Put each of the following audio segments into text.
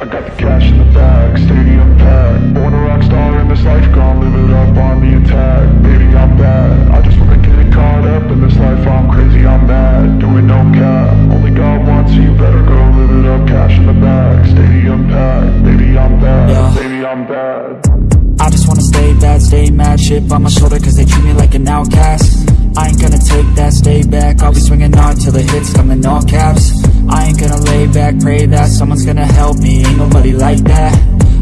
I got the cash in the bag, stadium packed. Born a rock star in this life, gon' live it up on the attack. Baby, I'm bad, I just wanna get caught up in this life I'm crazy, I'm mad, doing no cap. Only God wants you, better go live it up Cash in the bag, stadium packed. Baby, I'm bad, Yeah. baby, I'm bad. I just wanna stay bad, stay mad. Shit on my shoulder cause they treat me like an outcast. I ain't gonna take that, stay back. I'll be swinging hard till the hits come in all caps. I ain't gonna lay back, pray that Someone's gonna help me, nobody like that.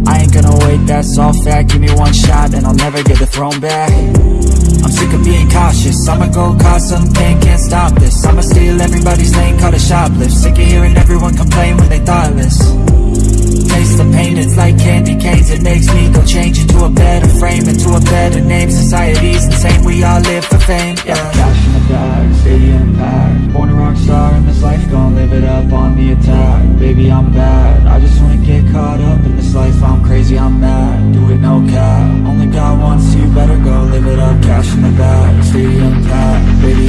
I ain't gonna wait, that's all fact. Give me one shot and I'll never get the throne back. I'm sick of being cautious. I'ma go cause something, can't stop this. I'ma steal everybody's lane, call it shoplift. Sick of hearing everyone complain when they thoughtless. Taste the pain, it's like candy canes. It makes me go change into a better frame Into a better name, society's insane We all live for fame, yeah. Cash in the bag, stadium packed Born a rock star in this life, gon' live it up on the attack. Baby, I'm bad, crazy, I'm mad, do it no cap. Only God wants you, better go live it up Cash in the back, stadium packed, baby